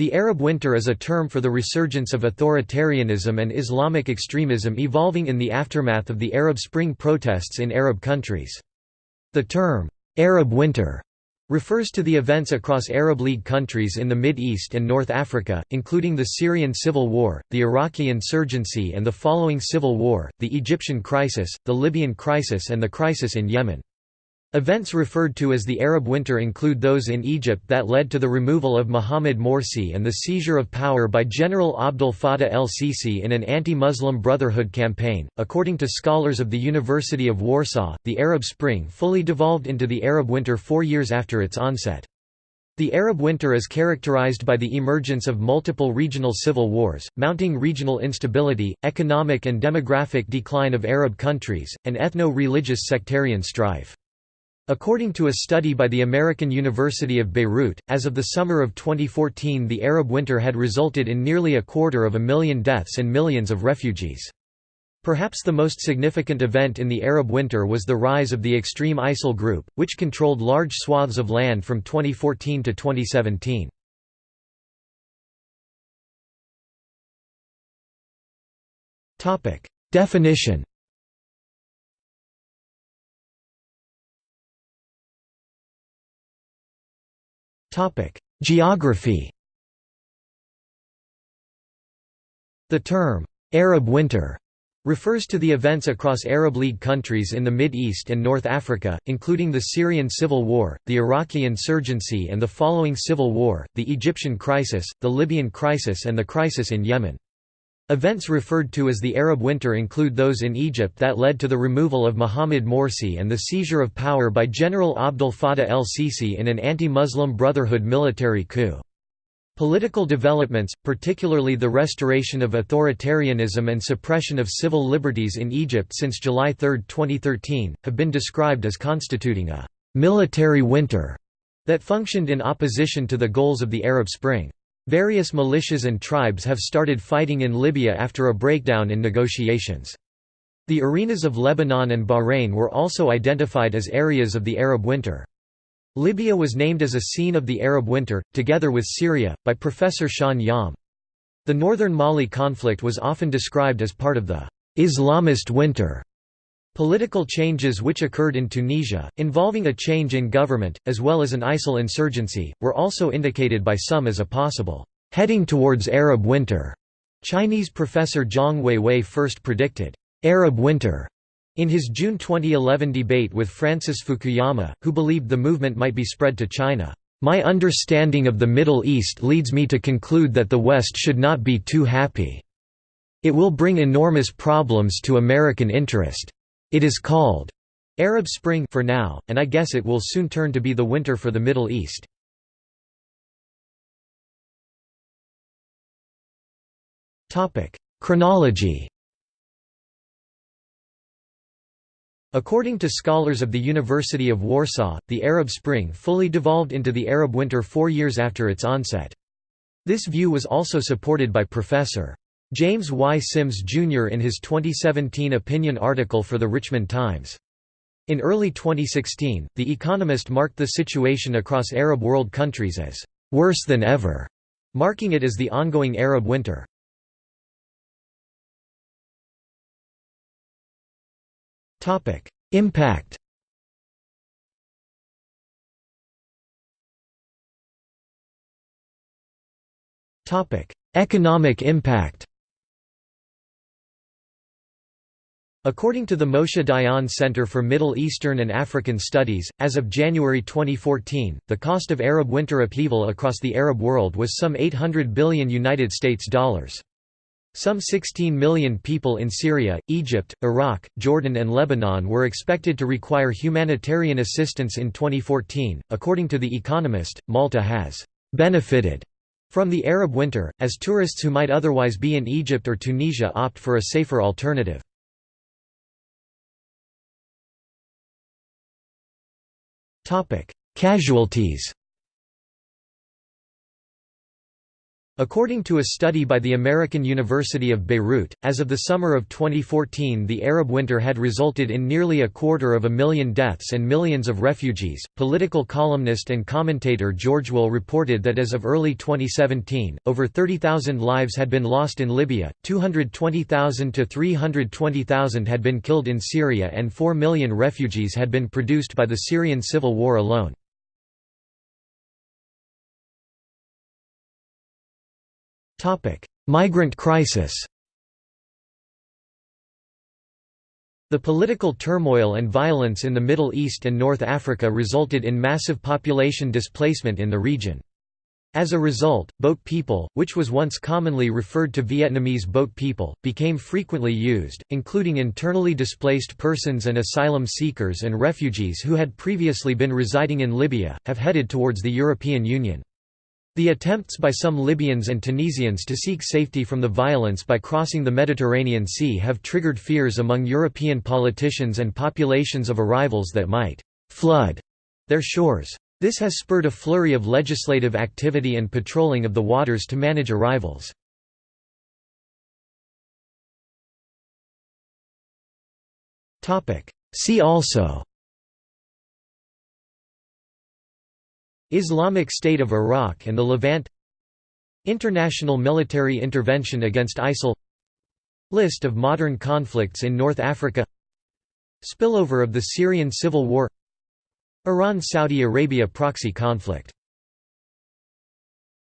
The Arab Winter is a term for the resurgence of authoritarianism and Islamic extremism evolving in the aftermath of the Arab Spring protests in Arab countries. The term, "'Arab Winter' refers to the events across Arab League countries in the Mid East and North Africa, including the Syrian civil war, the Iraqi insurgency and the following civil war, the Egyptian crisis, the Libyan crisis and the crisis in Yemen. Events referred to as the Arab Winter include those in Egypt that led to the removal of Mohamed Morsi and the seizure of power by General Abdel Fattah el-Sisi in an anti-Muslim Brotherhood campaign. According to scholars of the University of Warsaw, the Arab Spring fully devolved into the Arab Winter 4 years after its onset. The Arab Winter is characterized by the emergence of multiple regional civil wars, mounting regional instability, economic and demographic decline of Arab countries, and ethno-religious sectarian strife. According to a study by the American University of Beirut, as of the summer of 2014 the Arab winter had resulted in nearly a quarter of a million deaths and millions of refugees. Perhaps the most significant event in the Arab winter was the rise of the extreme ISIL group, which controlled large swaths of land from 2014 to 2017. Definition Geography The term, "'Arab Winter' refers to the events across Arab League countries in the Mid East and North Africa, including the Syrian civil war, the Iraqi insurgency and the following civil war, the Egyptian crisis, the Libyan crisis and the crisis in Yemen. Events referred to as the Arab Winter include those in Egypt that led to the removal of Mohamed Morsi and the seizure of power by General Abdel Fattah el-Sisi in an anti-Muslim Brotherhood military coup. Political developments, particularly the restoration of authoritarianism and suppression of civil liberties in Egypt since July 3, 2013, have been described as constituting a «military winter» that functioned in opposition to the goals of the Arab Spring. Various militias and tribes have started fighting in Libya after a breakdown in negotiations. The arenas of Lebanon and Bahrain were also identified as areas of the Arab Winter. Libya was named as a scene of the Arab Winter, together with Syria, by Professor Sean Yom. The northern Mali conflict was often described as part of the Islamist winter. Political changes which occurred in Tunisia, involving a change in government, as well as an ISIL insurgency, were also indicated by some as a possible heading towards Arab winter. Chinese professor Zhang Weiwei first predicted Arab winter in his June 2011 debate with Francis Fukuyama, who believed the movement might be spread to China. My understanding of the Middle East leads me to conclude that the West should not be too happy. It will bring enormous problems to American interest. It is called Arab Spring for now, and I guess it will soon turn to be the winter for the Middle East. Chronology According to scholars of the University of Warsaw, the Arab Spring fully devolved into the Arab Winter four years after its onset. This view was also supported by Professor. James Y. Sims, Jr. in his 2017 opinion article for the Richmond Times. In early 2016, The Economist marked the situation across Arab world countries as «worse than ever», marking it as the ongoing Arab winter. Impact Economic impact According to the Moshe Dayan Center for Middle Eastern and African Studies, as of January 2014, the cost of Arab winter upheaval across the Arab world was some 800 billion United States dollars. Some 16 million people in Syria, Egypt, Iraq, Jordan and Lebanon were expected to require humanitarian assistance in 2014. According to The Economist, Malta has benefited from the Arab winter, as tourists who might otherwise be in Egypt or Tunisia opt for a safer alternative. Casualties According to a study by the American University of Beirut, as of the summer of 2014, the Arab winter had resulted in nearly a quarter of a million deaths and millions of refugees. Political columnist and commentator George Will reported that as of early 2017, over 30,000 lives had been lost in Libya, 220,000 to 320,000 had been killed in Syria, and 4 million refugees had been produced by the Syrian civil war alone. Migrant crisis The political turmoil and violence in the Middle East and North Africa resulted in massive population displacement in the region. As a result, boat people, which was once commonly referred to Vietnamese boat people, became frequently used, including internally displaced persons and asylum seekers and refugees who had previously been residing in Libya, have headed towards the European Union. The attempts by some Libyans and Tunisians to seek safety from the violence by crossing the Mediterranean Sea have triggered fears among European politicians and populations of arrivals that might «flood» their shores. This has spurred a flurry of legislative activity and patrolling of the waters to manage arrivals. See also Islamic State of Iraq and the Levant International military intervention against ISIL List of modern conflicts in North Africa Spillover of the Syrian civil war Iran–Saudi Arabia proxy conflict